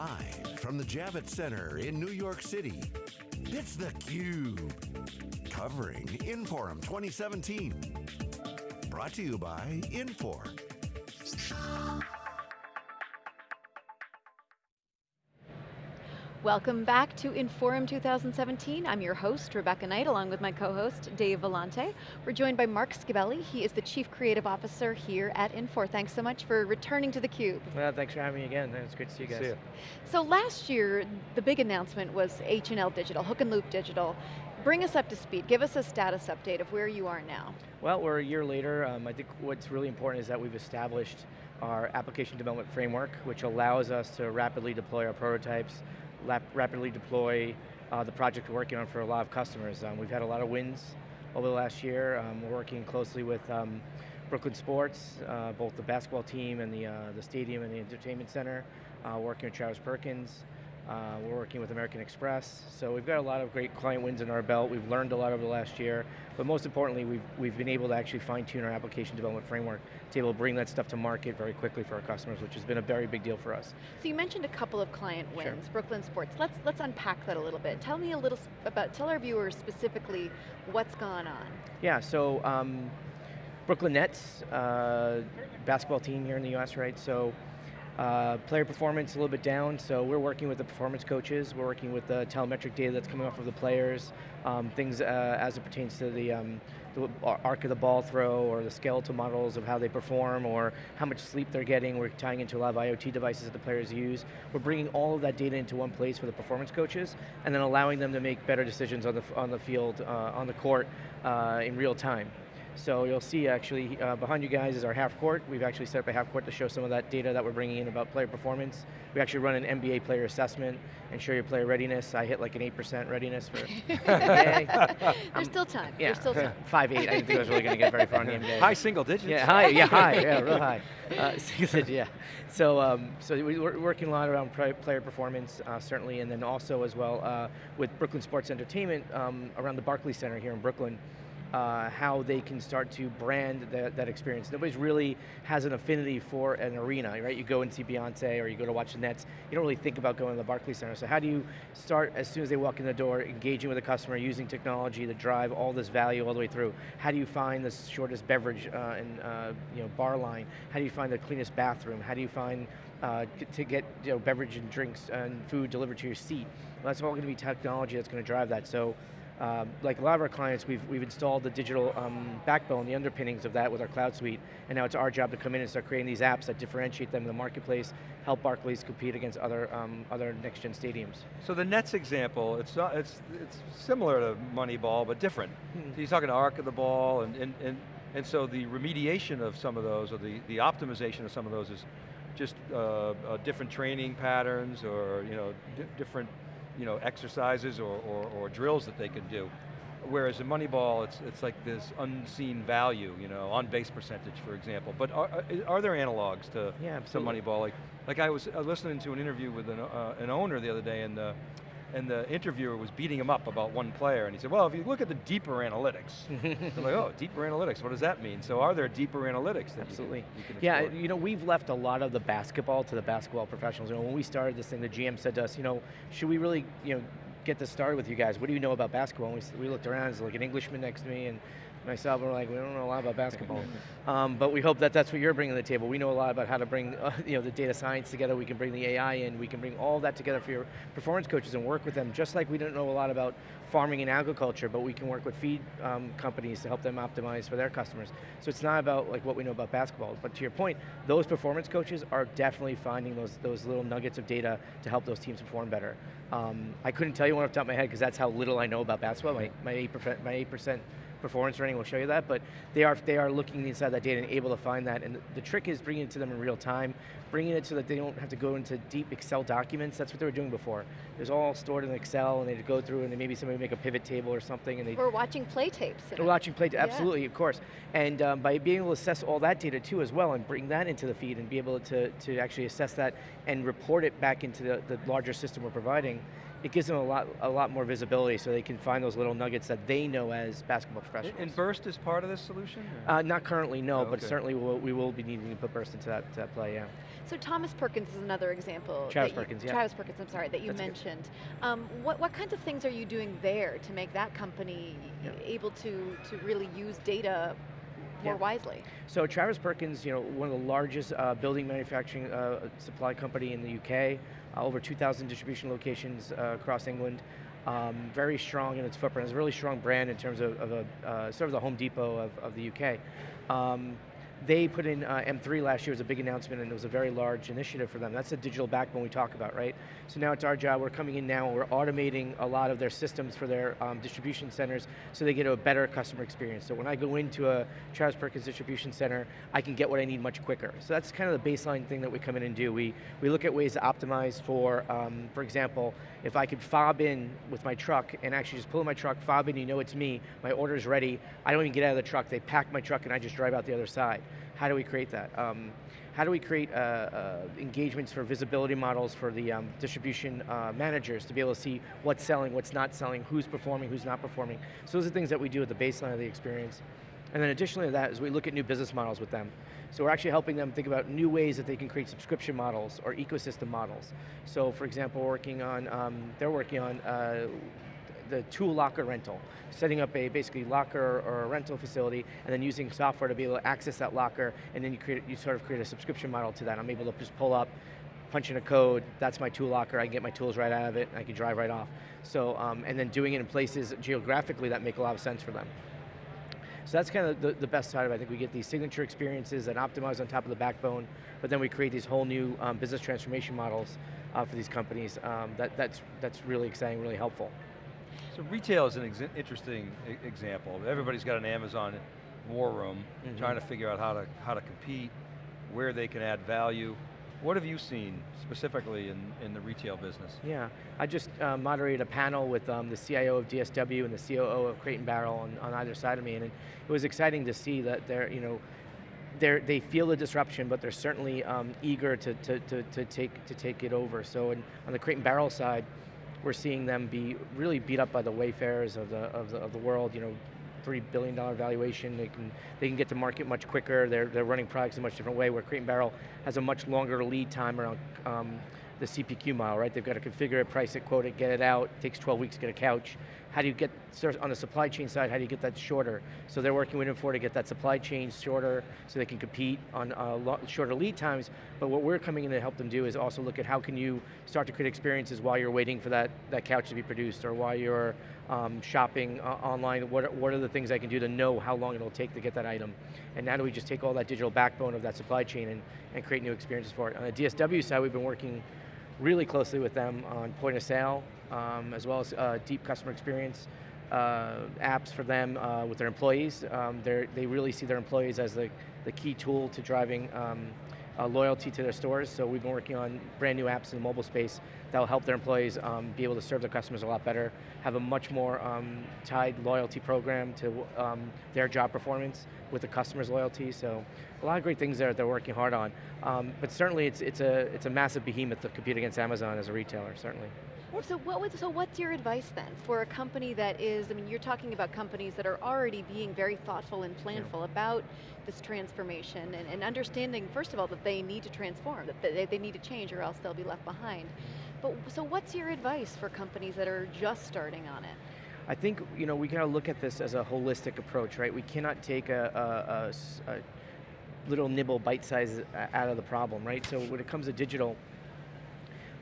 Live from the Javits Center in New York City, it's theCUBE. Covering Inforum 2017. Brought to you by Infor. Welcome back to Inforum 2017. I'm your host, Rebecca Knight, along with my co-host, Dave Vellante. We're joined by Marc Scibelli. He is the Chief Creative Officer here at Infor. Thanks so much for returning to theCUBE. Well, thanks for having me again. It's great to see you guys. See you. So last year, the big announcement was H&L Digital, Hook and Loop Digital. Bring us up to speed, give us a status update of where you are now. Well, we're a year later. Um, I think what's really important is that we've established our application development framework, which allows us to rapidly deploy our prototypes, rapidly deploy uh, the project we're working on for a lot of customers. Um, we've had a lot of wins over the last year. Um, we're working closely with um, Brooklyn Sports, uh, both the basketball team and the, uh, the stadium and the entertainment center, uh, working with Travis Perkins. Uh, we're working with American Express, so we've got a lot of great client wins in our belt. We've learned a lot over the last year, but most importantly, we've, we've been able to actually fine tune our application development framework to be able to bring that stuff to market very quickly for our customers, which has been a very big deal for us. So you mentioned a couple of client wins, Sure. Brooklyn Sports. Let's, let's unpack that a little bit. Tell me a little about, tell our viewers specifically what's gone on. Yeah, so um, Brooklyn Nets, uh, basketball team here in the US, right? So uh, player performance a little bit down, so we're working with the performance coaches, we're working with the telemetric data that's coming off of the players, um, things uh, as it pertains to the, um, the arc of the ball throw or the skeletal models of how they perform or how much sleep they're getting. We're tying into a lot of IoT devices that the players use. We're bringing all of that data into one place for the performance coaches and then allowing them to make better decisions on the, on the field, uh, on the court uh, in real time. So you'll see actually uh, behind you guys is our half court. We've actually set up a half court to show some of that data that we're bringing in about player performance. We actually run an NBA player assessment and show your player readiness. I hit like an 8% readiness for NBA. There's still time, Yeah, there's still time. 5'8", I didn't think I was really going to get very far in the NBA. High single digits. Yeah, high, yeah, high, yeah, real high. Uh, so you yeah. So, um, so we- we're working a lot around player performance, uh, certainly, and then also as well uh, with Brooklyn Sports Entertainment um, around the Barclays Center here in Brooklyn. Uh, how they can start to brand that, that experience. Nobody's really has an affinity for an arena, right? You go and see Beyonce or you go to watch the Nets, you don't really think about going to the Barclays Center. So how do you start as soon as they walk in the door, engaging with the customer, using technology to drive all this value all the way through? How do you find the shortest beverage uh, and uh, you know, bar line? How do you find the cleanest bathroom? How do you find uh, to get you know, beverage and drinks and food delivered to your seat? Well, that's all going to be technology that's going to drive that. So um, like a lot of our clients, we've, we've installed the digital um, backbone, the underpinnings of that with our cloud suite, and now it's our job to come in and start creating these apps that differentiate them in the marketplace, help Barclays compete against other, um, other next-gen stadiums. So the Nets example, it's not, it's it's similar to Moneyball, but different. Hmm. So you're talking arc of the ball, and and and, and so the remediation of some of those, or the the optimization of some of those, is just uh, uh, different training patterns, or you know, di different you know exercises or, or or drills that they can do. Whereas in Moneyball, it's it's like this unseen value, you know, on base percentage, for example. But are, are- there analogs to Yeah, to. Moneyball? Like, like I was uh, listening to an interview with an, uh, an owner the other day, and the, and the interviewer was beating him up about one player, and he said, well, if you look at the deeper analytics, I'm like, oh, deeper analytics, what does that mean? So are there deeper analytics Absolutely. you can, you can Yeah, you know, we've left a lot of the basketball to the basketball professionals. You know, when we started this thing, the GM said to us, you know, should we really, you know, get this started with you guys? What do you know about basketball? And we, we looked around, there's like an Englishman next to me, and myself, we're like, we don't know a lot about basketball. um, but we hope that that's what you're bringing to the table. We know a lot about how to bring, uh, you know, the data science together. We can bring the AI in. We can bring all that together for your performance coaches and work with them. Just like we don't know a lot about farming and agriculture, but we can work with feed um, companies to help them optimize for their customers. So it's not about like what we know about basketball. But to your point, those performance coaches are definitely finding those those little nuggets of data to help those teams perform better. Um, I couldn't tell you one off the top of my head because that's how little I know about basketball. My my eight percent my eight percent performance rating will show you that, but they are they are looking inside that data and able to find that. And the, the trick is bringing it to them in real time, bringing it so that they don't have to go into deep Excel documents. That's what they were doing before. It was all stored in Excel, and they'd go through, and maybe somebody would make a pivot table or something, and they We're watching play tapes. we're watching play, Yeah. absolutely, of course. And um, by being able to assess all that data too as well and bring that into the feed and be able to, to actually assess that and report it back into the, the larger system we're providing, it gives them a lot, a lot more visibility so they can find those little nuggets that they know as basketball professionals. And Birst is part of this solution? uh, not currently, no, Oh, but certainly we'll, we will be needing to put Birst into that, to that play, yeah. So Thomas Perkins is another example. Travis that you- Perkins, yeah. Travis Perkins, I'm sorry, that you That's mentioned. Um, what, what kinds of things are you doing there to make that company Yeah. able to, to really use data more Yeah. wisely? So Travis Perkins, you know, one of the largest uh, building manufacturing uh, supply company in the UK, over 2,000 distribution locations uh, across England. Um, very strong in its footprint. It's a really strong brand in terms of, of a uh, sort of the Home Depot of, of the UK. Um, they put in uh, M3 last year as a big announcement and it was a very large initiative for them. That's the digital backbone we talk about, right? So now it's our job, we're coming in now, and we're automating a lot of their systems for their um, distribution centers so they get a better customer experience. So when I go into a Travis Perkins distribution center, I can get what I need much quicker. So that's kind of the baseline thing that we come in and do. We, we look at ways to optimize for, um, for example, if I could fob in with my truck and actually just pull in my truck, fob in, you know it's me, my order's ready, I don't even get out of the truck, they pack my truck and I just drive out the other side. How do we create that? Um, how do we create uh, uh, engagements for visibility models for the um, distribution uh, managers to be able to see what's selling, what's not selling, who's performing, who's not performing? So those are things that we do at the baseline of the experience. And then additionally to that is we look at new business models with them. So we're actually helping them think about new ways that they can create subscription models or ecosystem models. So for example, working on, um, they're working on uh, the tool locker rental, setting up a basically locker or a rental facility, and then using software to be able to access that locker, and then you create, you sort of create a subscription model to that. I'm able to just pull up, punch in a code, that's my tool locker, I can get my tools right out of it, and I can drive right off. So, um, and then doing it in places geographically that make a lot of sense for them. So that's kind of the, the best side of it. I think we get these signature experiences that optimize on top of the backbone, but then we create these whole new um, business transformation models uh, for these companies. Um, that, that's, that's really exciting, really helpful. So retail is an ex interesting example. Everybody's got an Amazon war room, Mhm. trying to figure out how to, how to compete, where they can add value. What have you seen specifically in, in the retail business? Yeah, I just uh, moderated a panel with um, the CIO of DSW and the COO of Crate and Barrel on, on either side of me, and it was exciting to see that they're, you know, they're, they feel the disruption, but they're certainly um, eager to, to, to, to, take, to take it over. So in, on the Crate and Barrel side, we're seeing them be really beat up by the Wayfairs of the, of the, of the world, you know, $3 billion valuation, they can, they can get to market much quicker, they're, they're running products in a much different way, where Crate and Barrel has a much longer lead time around um, the CPQ model, right? They've got to configure it, price it, quote it, get it out, it takes 12 weeks to get a couch. How do you get, on the supply chain side, how do you get that shorter? So they're working with Infor to get that supply chain shorter so they can compete on uh, shorter lead times, but what we're coming in to help them do is also look at how can you start to create experiences while you're waiting for that, that couch to be produced or while you're um, shopping uh, online, what, are- what are the things I can do to know how long it'll take to get that item? And now do we just take all that digital backbone of that supply chain and, and create new experiences for it? On the DSW side, we've been working really closely with them on point of sale, um, as well as uh, deep customer experience uh, apps for them uh, with their employees. Um, they really see their employees as the, the key tool to driving um, uh, loyalty to their stores. So we've been working on brand new apps in the mobile space that will help their employees um, be able to serve their customers a lot better, have a much more um, tied loyalty program to um, their job performance with the customer's loyalty. So a lot of great things there that they're working hard on. Um, but certainly it's, it's, a, it's a massive behemoth to compete against Amazon as a retailer, certainly. So what would, so what's your advice then for a company that is, I mean, you're talking about companies that are already being very thoughtful and planful about this transformation and, and understanding, first of all, that they need to transform, that they, they need to change or else they'll be left behind. But, so what's your advice for companies that are just starting on it? I think you know we got to look at this as a holistic approach, right? We cannot take a little nibble bite size uh, out of the problem, right? So when it comes to digital,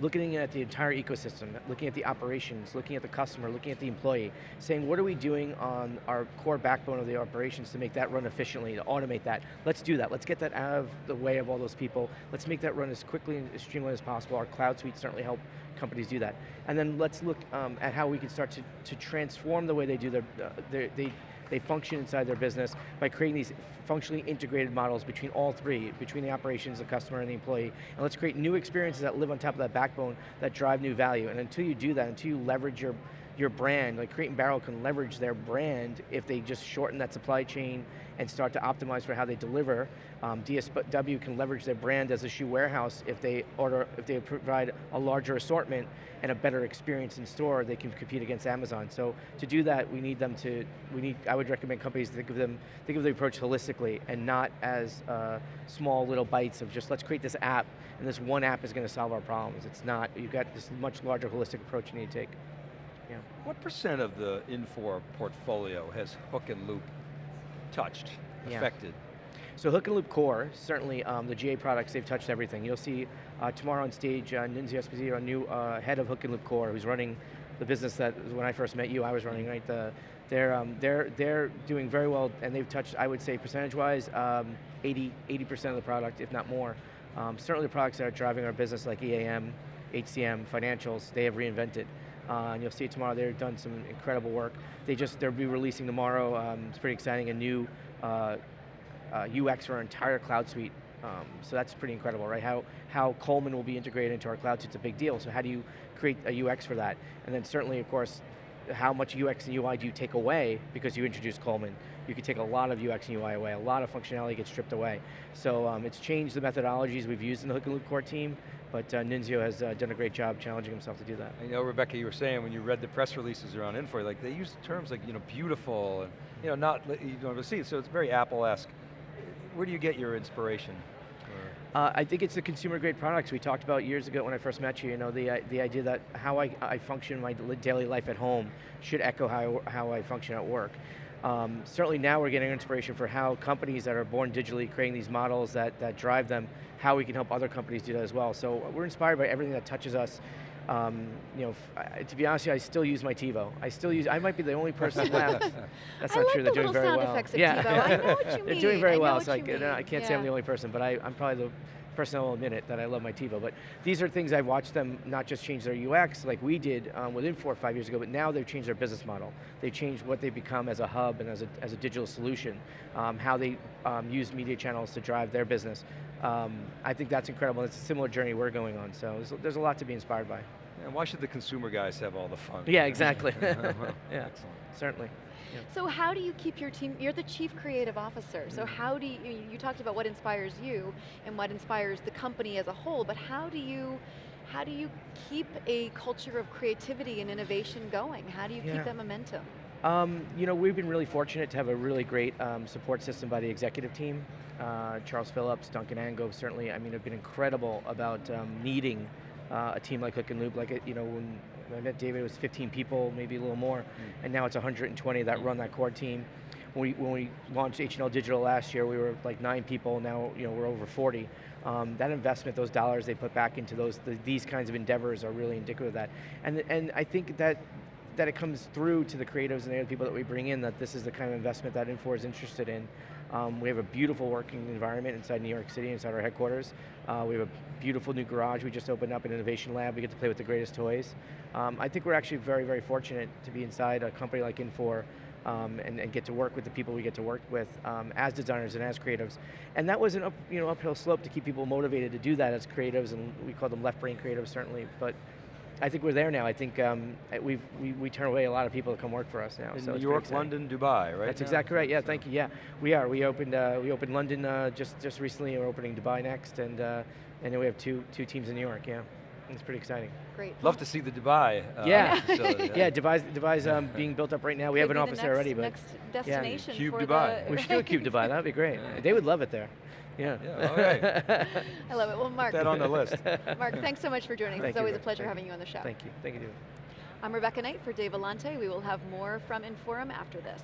looking at the entire ecosystem, looking at the operations, looking at the customer, looking at the employee, saying what are we doing on our core backbone of the operations to make that run efficiently, to automate that. Let's do that. Let's get that out of the way of all those people. Let's make that run as quickly and as streamlined as possible. Our cloud suite certainly help companies do that. And then let's look um, at how we can start to, to transform the way they do their, uh, their they, they function inside their business by creating these functionally integrated models between all three, between the operations, the customer, and the employee. And let's create new experiences that live on top of that backbone that drive new value. And until you do that, until you leverage your your brand, like Crate and Barrel can leverage their brand if they just shorten that supply chain and start to optimize for how they deliver. Um, DSW can leverage their brand as a shoe warehouse if they order, if they provide a larger assortment and a better experience in store, they can compete against Amazon. So to do that, we need them to, we need, I would recommend companies to think of them, think of the approach holistically and not as uh, small little bites of just let's create this app and this one app is going to solve our problems. It's not, you've got this much larger holistic approach you need to take. What percent of the Infor portfolio has hook and loop touched, Yeah. affected? So Hook and Loop Core, certainly um, the GA products, they've touched everything. You'll see uh, tomorrow on stage, uh, Nunzio Esposito, a new uh, head of Hook and Loop Core, who's running the business that when I first met you, I was running, right? The, they're, um, they're, they're doing very well, and they've touched, I would say, percentage-wise, um, 80, 80% of the product, if not more. Um, certainly the products that are driving our business, like EAM, HCM, financials, they have reinvented. Uh, and you'll see it tomorrow, they've done some incredible work. They just, they'll be releasing tomorrow, um, it's pretty exciting, a new uh, uh, UX for our entire cloud suite. Um, so that's pretty incredible, right? How, how Coleman will be integrated into our cloud suite is a big deal. So how do you create a UX for that? And then certainly, of course, how much UX and UI do you take away because you introduced Coleman? You could take a lot of UX and UI away, a lot of functionality gets stripped away. So um, it's changed the methodologies we've used in the Hook and Loop Core team, but uh, Nunzio has uh, done a great job challenging himself to do that. I know, Rebecca, you were saying when you read the press releases around Infor, like they use terms like, you know, beautiful and, you know, not, you don't ever see it, so it's very Apple-esque. Where do you get your inspiration? Uh, I think it's the consumer grade products we talked about years ago when I first met you. You know, the, uh, the idea that how I, I function in my daily life at home should echo how, how I function at work. Um, certainly now we're getting inspiration for how companies that are born digitally, creating these models that, that drive them, how we can help other companies do that as well. So we're inspired by everything that touches us. Um, you know, I- to be honest, with you, I still use my TiVo. I still use. I might be the only person left. That's I not like true. the They're doing little very sound well. effects of yeah, TiVo. I know what you They're doing very well. So I, mean. I can't say I'm the only person, but I, I'm probably the person will admit it that I love my TiVo. But these are things I've watched them not just change their UX like we did um, within four or five years ago, but now they've changed their business model. They've changed what they become as a hub and as a, as a digital solution, um, how they um, use media channels to drive their business. Um, I think that's incredible. It's a similar journey we're going on. So there's, there's a lot to be inspired by. And why should the consumer guys have all the fun? Yeah, exactly. Well, Yeah. Excellent. Certainly. So how do you keep your team, you're the chief creative officer, so Mm. how do you, you- you talked about what inspires you and what inspires the company as a whole, but how do you, how do you keep a culture of creativity and innovation going? How do you Yeah. keep that momentum? Um, you know, we've been really fortunate to have a really great um, support system by the executive team. Uh, Charles Phillips, Duncan Angove, certainly, I mean, have been incredible about um, needing uh, a team like Hook and Loop. Like, it- you know, when I met David, it was 15 people, maybe a little more, and now it's 120 that run that core team. When we, when we launched H&L Digital last year, we were like nine people, now you know, we're over 40. Um, that investment, those dollars they put back into those, the, these kinds of endeavors are really indicative of that. And, and I think that that it comes through to the creatives and the other people that we bring in that this is the kind of investment that Infor is interested in. Um, we have a beautiful working environment inside New York City, inside our headquarters. Uh, we have a beautiful new garage we just opened up, an innovation lab. We get to play with the greatest toys. Um, I think we're actually very, very fortunate to be inside a company like Infor um, and, and get to work with the people we get to work with um, as designers and as creatives. And that was an up, you know, uphill slope to keep people motivated to do that as creatives, and we call them left brain creatives certainly. But I think we're there now. I think um, we've, we, we turn away a lot of people to come work for us now. In so New York. London, Dubai, right? That's now? exactly right. Yeah, So- thank you. Yeah, we are. We opened uh, we opened London uh, just just recently. We're opening Dubai next, and uh, and then we have two two teams in New York. Yeah, it's pretty exciting. Great. Love to see the Dubai uh, Yeah. facility. Yeah, Dubai's Dubai's um, being built up right now. We have an be the office there already, but Next destination Cube for Dubai. the, we should do a cube Dubai. That'd be great. Yeah. They would love it there. Yeah. Yeah, all right. I love it. Well, Mark, that on the list. Mark, thanks so much for joining us. Thank It's you, always a pleasure Thank having you on the show. Thank you. Thank you. David. I'm Rebecca Knight for Dave Vellante. We will have more from Inforum after this.